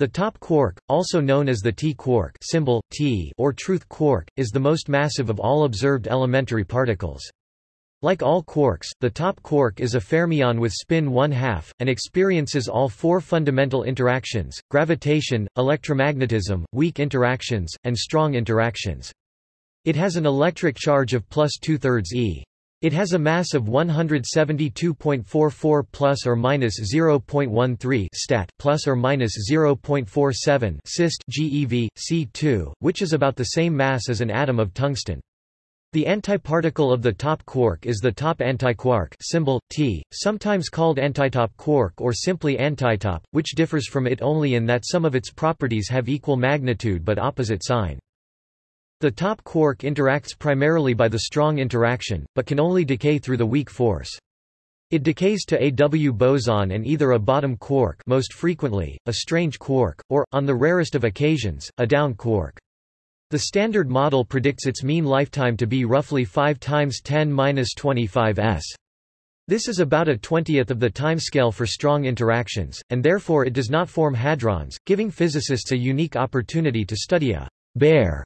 The top quark, also known as the T quark symbol, T or truth quark, is the most massive of all observed elementary particles. Like all quarks, the top quark is a fermion with spin 1 half, and experiences all four fundamental interactions, gravitation, electromagnetism, weak interactions, and strong interactions. It has an electric charge of plus two-thirds e. It has a mass of 172.44 plus or minus 0.13 stat plus or minus 0.47 syst GeV C2, which is about the same mass as an atom of tungsten. The antiparticle of the top quark is the top antiquark symbol T, sometimes called antitop quark or simply antitop, which differs from it only in that some of its properties have equal magnitude but opposite sign. The top quark interacts primarily by the strong interaction, but can only decay through the weak force. It decays to a W boson and either a bottom quark most frequently, a strange quark, or, on the rarest of occasions, a down quark. The Standard Model predicts its mean lifetime to be roughly 5 times 10^-25 s. This is about a twentieth of the timescale for strong interactions, and therefore it does not form hadrons, giving physicists a unique opportunity to study a bare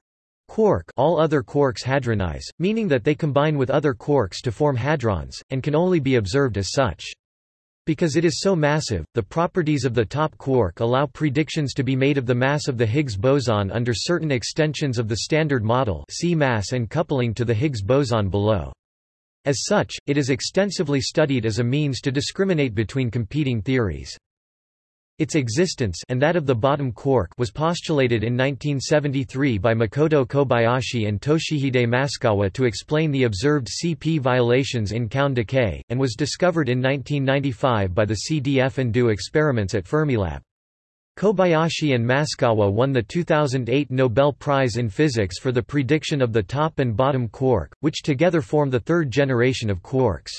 Quark all other quarks hadronize, meaning that they combine with other quarks to form hadrons, and can only be observed as such. Because it is so massive, the properties of the top quark allow predictions to be made of the mass of the Higgs boson under certain extensions of the Standard Model see mass and coupling to the Higgs boson below. As such, it is extensively studied as a means to discriminate between competing theories. Its existence and that of the bottom quark was postulated in 1973 by Makoto Kobayashi and Toshihide Maskawa to explain the observed CP violations in Kaon decay, and was discovered in 1995 by the CDF and DO experiments at Fermilab. Kobayashi and Maskawa won the 2008 Nobel Prize in Physics for the prediction of the top and bottom quark, which together form the third generation of quarks.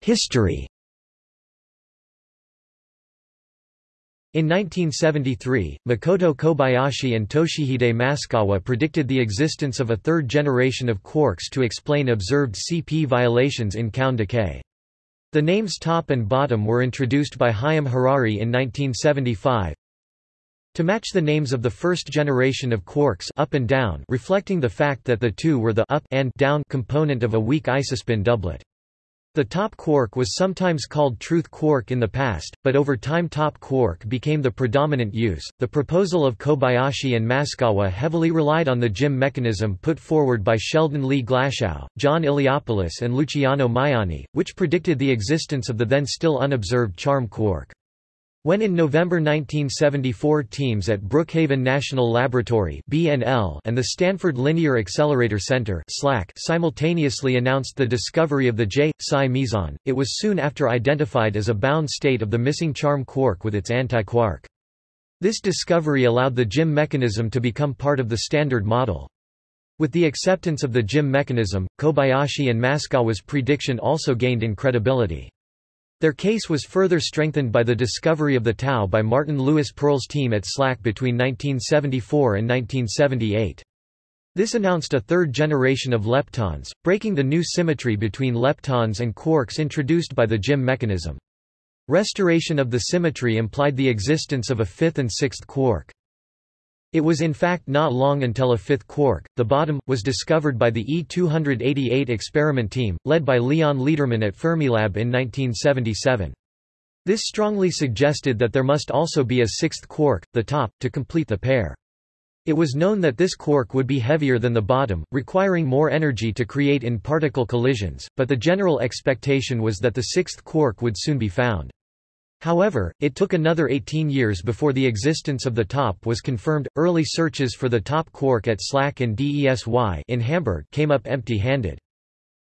History In 1973, Makoto Kobayashi and Toshihide Maskawa predicted the existence of a third generation of quarks to explain observed CP violations in Kaon decay. The names top and bottom were introduced by Haim Harari in 1975 to match the names of the first generation of quarks up and down reflecting the fact that the two were the up and down component of a weak isospin doublet. The top quark was sometimes called truth quark in the past, but over time top quark became the predominant use. The proposal of Kobayashi and Maskawa heavily relied on the GIM mechanism put forward by Sheldon Lee Glashow, John Iliopoulos and Luciano Maiani, which predicted the existence of the then still unobserved charm quark. When in November 1974 teams at Brookhaven National Laboratory (BNL) and the Stanford Linear Accelerator Center (SLAC) simultaneously announced the discovery of the J-psi meson, it was soon after identified as a bound state of the missing charm quark with its antiquark. This discovery allowed the GIM mechanism to become part of the Standard Model. With the acceptance of the GIM mechanism, Kobayashi and Maskawa's prediction also gained in credibility. Their case was further strengthened by the discovery of the tau by Martin Lewis Perl's team at SLAC between 1974 and 1978. This announced a third generation of leptons, breaking the new symmetry between leptons and quarks introduced by the GIM mechanism. Restoration of the symmetry implied the existence of a fifth and sixth quark. It was in fact not long until a fifth quark, the bottom, was discovered by the E-288 experiment team, led by Leon Lederman at Fermilab in 1977. This strongly suggested that there must also be a sixth quark, the top, to complete the pair. It was known that this quark would be heavier than the bottom, requiring more energy to create in-particle collisions, but the general expectation was that the sixth quark would soon be found. However, it took another 18 years before the existence of the top was confirmed. Early searches for the top quark at SLAC and DESY in Hamburg came up empty-handed.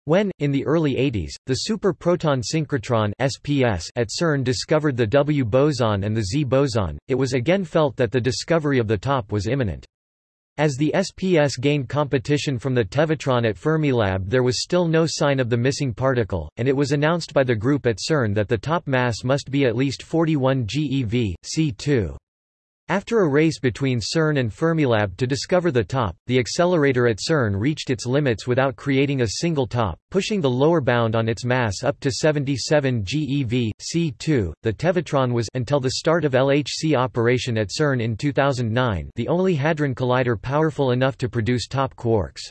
When, in the early 80s, the super-proton synchrotron SPS at CERN discovered the W boson and the Z boson, it was again felt that the discovery of the top was imminent. As the SPS gained competition from the Tevatron at Fermilab there was still no sign of the missing particle, and it was announced by the group at CERN that the top mass must be at least 41 GeV, C2. After a race between CERN and Fermilab to discover the top, the accelerator at CERN reached its limits without creating a single top, pushing the lower bound on its mass up to 77 GeV, C2. The Tevatron was until the start of LHC operation at CERN in 2009 the only hadron collider powerful enough to produce top quarks.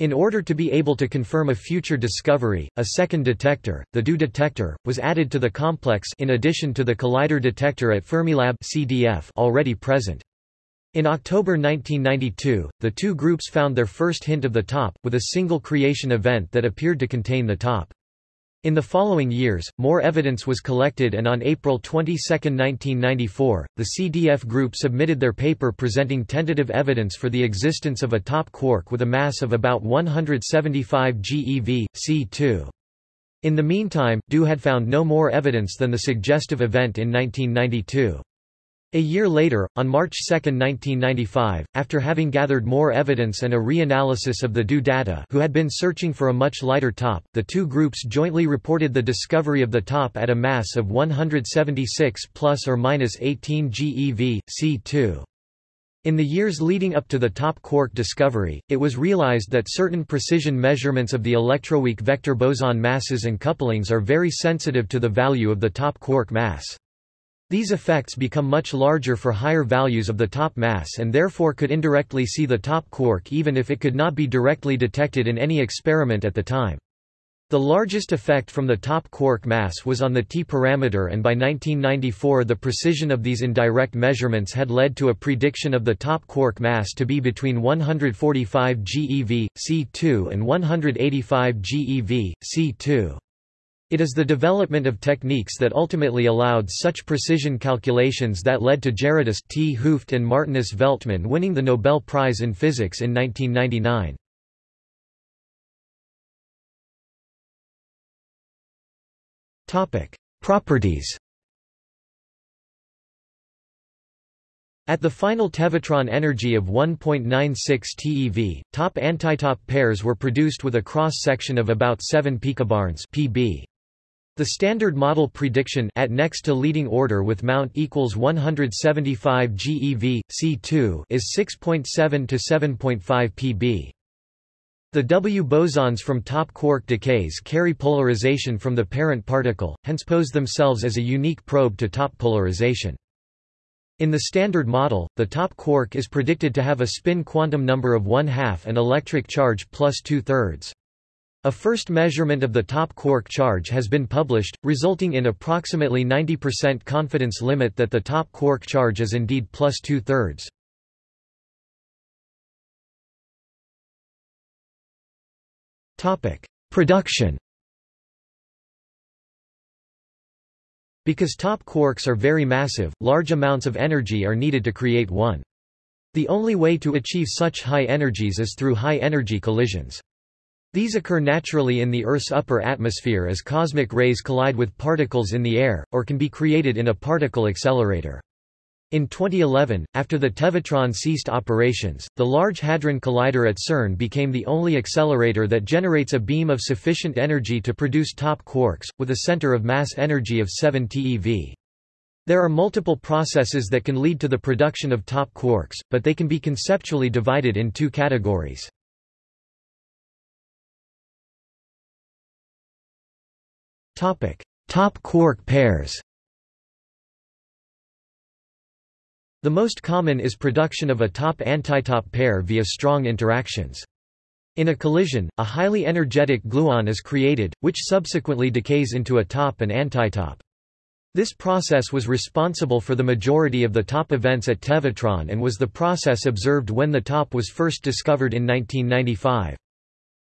In order to be able to confirm a future discovery, a second detector, the DO detector, was added to the complex in addition to the collider detector at Fermilab CDF already present. In October 1992, the two groups found their first hint of the top, with a single creation event that appeared to contain the top. In the following years, more evidence was collected and on April 22, 1994, the CDF group submitted their paper presenting tentative evidence for the existence of a top quark with a mass of about 175 GeV, C2. In the meantime, DO had found no more evidence than the suggestive event in 1992. A year later, on March 2, 1995, after having gathered more evidence and a reanalysis of the DO data who had been searching for a much lighter top, the two groups jointly reported the discovery of the top at a mass of 176 plus or minus 18 GeV, C2. In the years leading up to the top quark discovery, it was realized that certain precision measurements of the electroweak vector boson masses and couplings are very sensitive to the value of the top quark mass. These effects become much larger for higher values of the top mass and therefore could indirectly see the top quark even if it could not be directly detected in any experiment at the time. The largest effect from the top quark mass was on the T parameter and by 1994 the precision of these indirect measurements had led to a prediction of the top quark mass to be between 145 GeV, C2 and 185 GeV, C2. It is the development of techniques that ultimately allowed such precision calculations that led to Gerardus 't Hooft and Martinus Veltman winning the Nobel Prize in Physics in 1999. Topic: Properties. At the final Tevatron energy of 1.96 TeV, top-antitop pairs were produced with a cross-section of about 7 picobarns (pb). The Standard Model prediction at next to leading order with mount equals 175 GeV, C2 is 6.7 to 7.5 pb. The W bosons from top quark decays carry polarization from the parent particle, hence pose themselves as a unique probe to top polarization. In the Standard Model, the top quark is predicted to have a spin quantum number of 1 half and electric charge plus 2 thirds. A first measurement of the top quark charge has been published, resulting in approximately 90% confidence limit that the top quark charge is indeed plus two-thirds. Production Because top quarks are very massive, large amounts of energy are needed to create one. The only way to achieve such high energies is through high-energy collisions. These occur naturally in the Earth's upper atmosphere as cosmic rays collide with particles in the air, or can be created in a particle accelerator. In 2011, after the Tevatron ceased operations, the Large Hadron Collider at CERN became the only accelerator that generates a beam of sufficient energy to produce top quarks, with a center of mass energy of 7 TeV. There are multiple processes that can lead to the production of top quarks, but they can be conceptually divided in two categories. Top quark pairs The most common is production of a top-antitop pair via strong interactions. In a collision, a highly energetic gluon is created, which subsequently decays into a top and antitop. This process was responsible for the majority of the top events at Tevatron and was the process observed when the top was first discovered in 1995.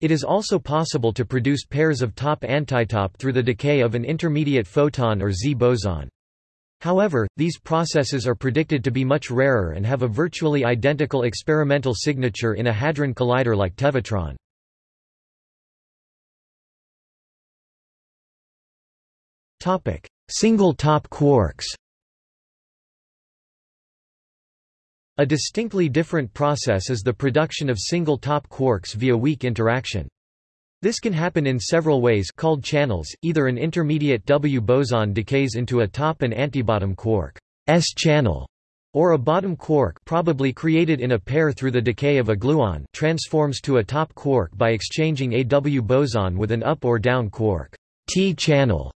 It is also possible to produce pairs of top-antitop through the decay of an intermediate photon or Z boson. However, these processes are predicted to be much rarer and have a virtually identical experimental signature in a hadron collider like Tevatron. Single top quarks A distinctly different process is the production of single top quarks via weak interaction. This can happen in several ways called channels, either an intermediate W boson decays into a top and antibottom quark S channel, Or a bottom quark probably created in a pair through the decay of a gluon transforms to a top quark by exchanging a W boson with an up or down quark T-channel.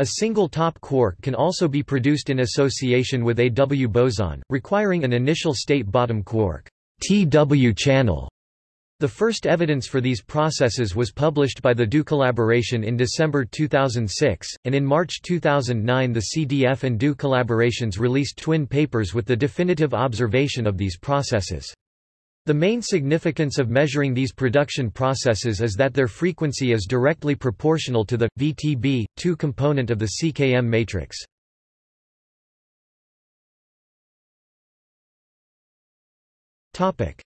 A single top quark can also be produced in association with a W boson, requiring an initial state bottom quark TW channel. The first evidence for these processes was published by the DO collaboration in December 2006, and in March 2009 the CDF and DO collaborations released twin papers with the definitive observation of these processes. The main significance of measuring these production processes is that their frequency is directly proportional to the VTB 2 component of the CKM matrix.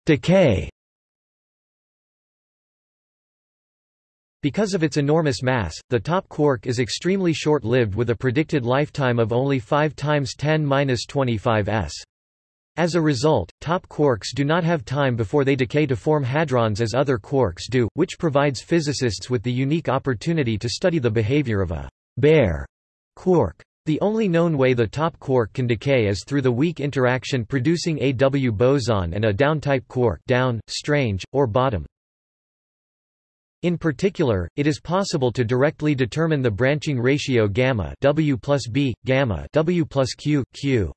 Decay Because of its enormous mass, the top quark is extremely short-lived with a predicted lifetime of only 5 times 10-25 s. As a result, top quarks do not have time before they decay to form hadrons as other quarks do, which provides physicists with the unique opportunity to study the behavior of a bare quark. The only known way the top quark can decay is through the weak interaction producing a W boson and a down-type quark down, strange, or bottom. In particular, it is possible to directly determine the branching ratio gamma W plus B, gamma W plus Q, Q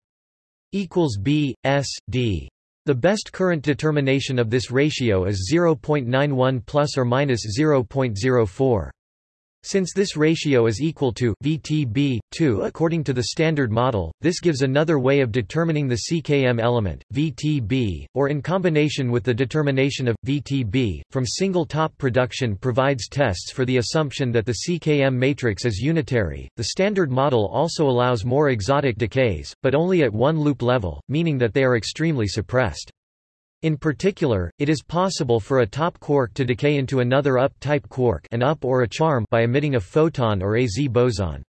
equals B, S, D. The best current determination of this ratio is 0.91 plus or minus 0.04. Since this ratio is equal to VTB 2 according to the standard model, this gives another way of determining the CKM element, VTB, or in combination with the determination of VTB from single top production provides tests for the assumption that the CKM matrix is unitary. The standard model also allows more exotic decays, but only at one loop level, meaning that they are extremely suppressed. In particular, it is possible for a top quark to decay into another up-type quark an up or a charm by emitting a photon or a Z boson.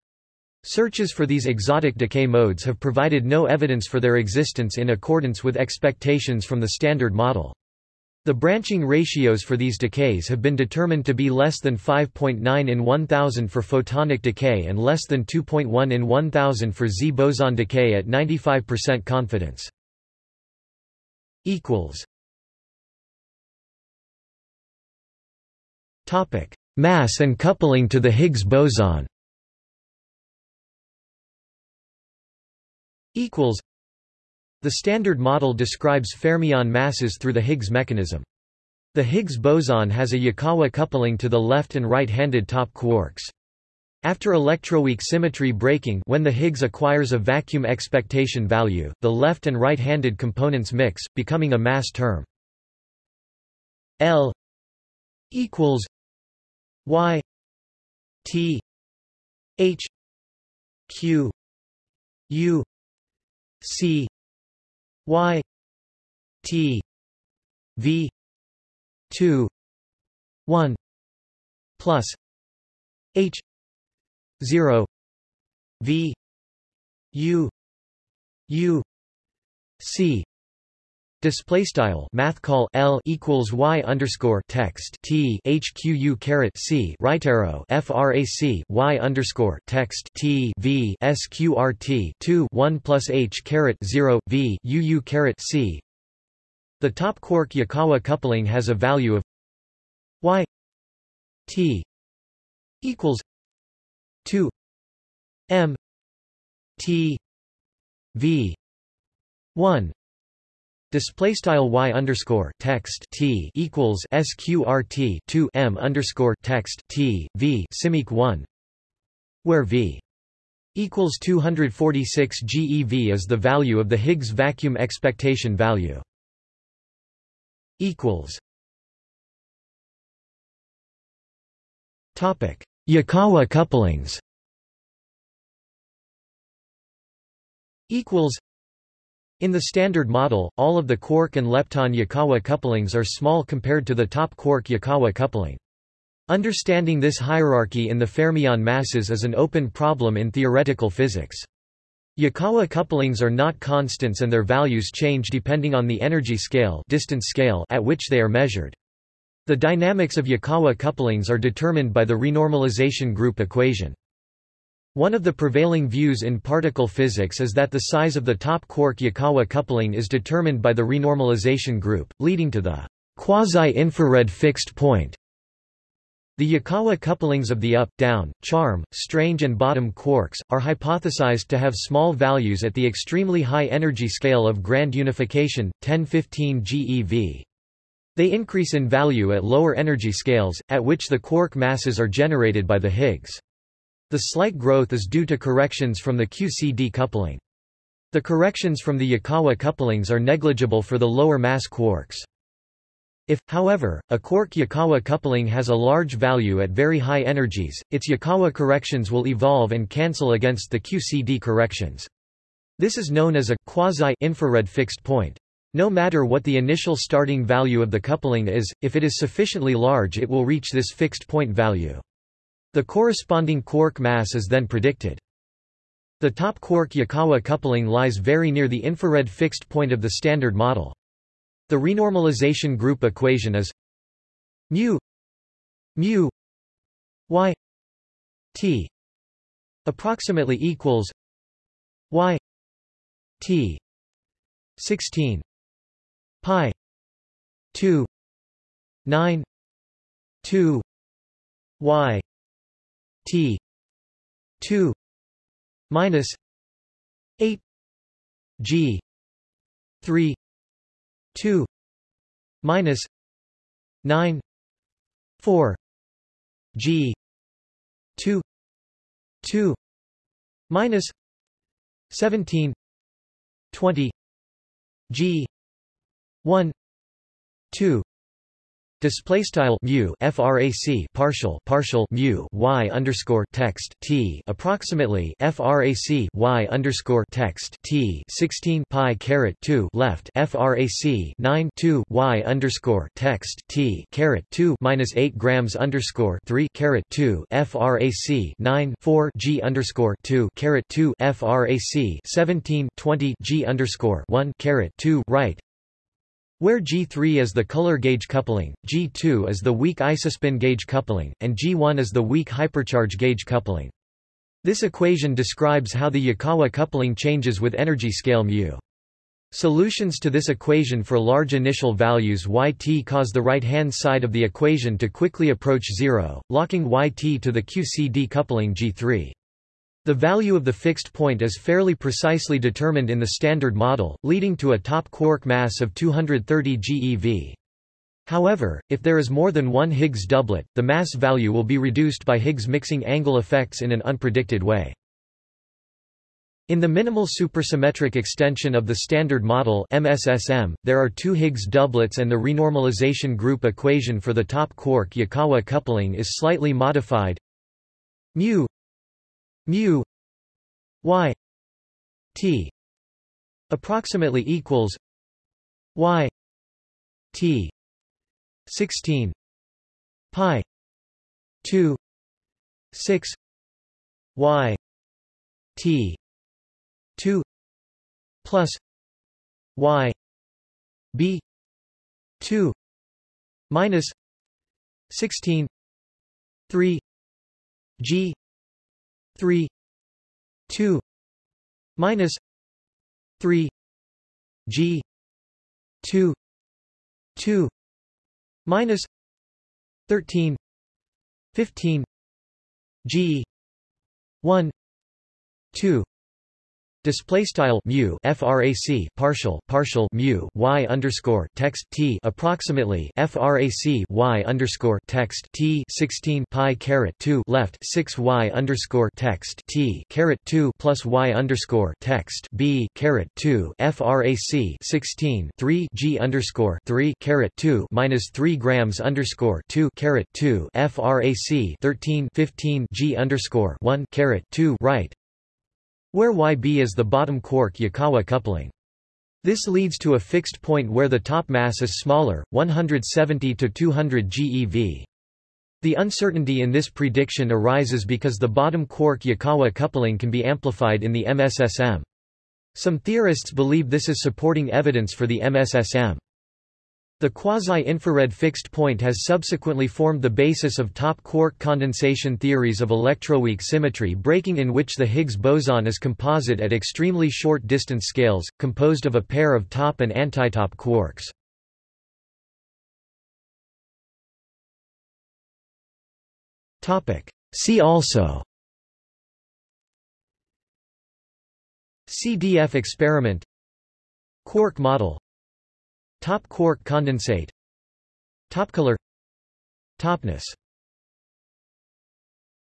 Searches for these exotic decay modes have provided no evidence for their existence in accordance with expectations from the Standard Model. The branching ratios for these decays have been determined to be less than 5.9 in 1000 for photonic decay and less than 2.1 in 1000 for Z boson decay at 95% confidence equals Topic: Mass and coupling to the Higgs boson. Equals. The Standard Model describes fermion masses through the Higgs mechanism. The Higgs boson has a Yukawa coupling to the left and right-handed top quarks. After electroweak symmetry breaking when the Higgs acquires a vacuum expectation value, the left and right-handed components mix, becoming a mass term. L equals Y T H Q U C Y T V two one plus H 0 v u u c. Display style math call L equals Y underscore text T HQU caret C right arrow FRAC Y underscore text T V SQRT two one plus H caret zero V UU caret C. The top quark Yukawa coupling has a value of Y T equals 2 m t v 1 Display style y underscore text t equals sqrt 2 m underscore text t v simic 1, where v equals 246 GeV is the value of the Higgs vacuum expectation value. Equals. Topic: Yukawa couplings equals in the Standard Model, all of the quark and lepton Yukawa couplings are small compared to the top quark Yukawa coupling. Understanding this hierarchy in the fermion masses is an open problem in theoretical physics. Yukawa couplings are not constants and their values change depending on the energy scale, distance scale at which they are measured. The dynamics of Yukawa couplings are determined by the renormalization group equation. One of the prevailing views in particle physics is that the size of the top quark Yukawa coupling is determined by the renormalization group, leading to the quasi-infrared fixed point. The Yukawa couplings of the up, down, charm, strange and bottom quarks, are hypothesized to have small values at the extremely high energy scale of grand unification, 1015 GeV. They increase in value at lower energy scales, at which the quark masses are generated by the Higgs. The slight growth is due to corrections from the QCD coupling. The corrections from the Yukawa couplings are negligible for the lower mass quarks. If, however, a quark Yukawa coupling has a large value at very high energies, its Yukawa corrections will evolve and cancel against the QCD corrections. This is known as a quasi-infrared fixed point. No matter what the initial starting value of the coupling is, if it is sufficiently large it will reach this fixed point value. The corresponding quark mass is then predicted. The top quark Yukawa coupling lies very near the infrared fixed point of the Standard Model. The renormalization group equation is mu mu y t approximately equals y t 16 pi 2 9 2 y T two minus eight G three two minus nine four G two two minus seventeen twenty G one. Two. Display style mu frac partial partial mu y underscore text t approximately frac y underscore text t 16 pi caret 2 left frac 9 2 y underscore text t caret 2 minus 8 grams underscore 3 caret 2 frac 9 4 g underscore 2 caret 2 frac 17 20 g underscore 1 caret 2 right where G3 is the color gauge coupling, G2 is the weak isospin gauge coupling, and G1 is the weak hypercharge gauge coupling. This equation describes how the Yukawa coupling changes with energy scale μ. Solutions to this equation for large initial values yt cause the right-hand side of the equation to quickly approach zero, locking yt to the QCD coupling G3. The value of the fixed point is fairly precisely determined in the Standard Model, leading to a top quark mass of 230 GeV. However, if there is more than one Higgs doublet, the mass value will be reduced by Higgs mixing angle effects in an unpredicted way. In the minimal supersymmetric extension of the Standard Model MSSM, there are two Higgs doublets and the renormalization group equation for the top quark Yukawa coupling is slightly modified mu mu y t approximately equals y t 16 pi 2 6 y t 2 plus y b 2 minus 16 3 g 3 2 minus 3 g 2 2 minus 13 15 g 1 2 Display style mu frac partial partial mu y underscore text t approximately frac y underscore text t 16 pi caret 2 left 6 y underscore text t caret 2 plus y underscore text b caret 2 frac 16 3 g underscore 3 caret 2 minus 3 grams underscore 2 caret 2 frac 13 15 g underscore 1 caret 2 right where Yb is the bottom quark Yukawa coupling. This leads to a fixed point where the top mass is smaller, 170 to 200 GeV. The uncertainty in this prediction arises because the bottom quark Yukawa coupling can be amplified in the MSSM. Some theorists believe this is supporting evidence for the MSSM. The quasi-infrared fixed point has subsequently formed the basis of top quark condensation theories of electroweak symmetry breaking in which the Higgs boson is composite at extremely short distance scales, composed of a pair of top and antitop quarks. See also CDF experiment Quark model Top quark condensate. Top color. Topness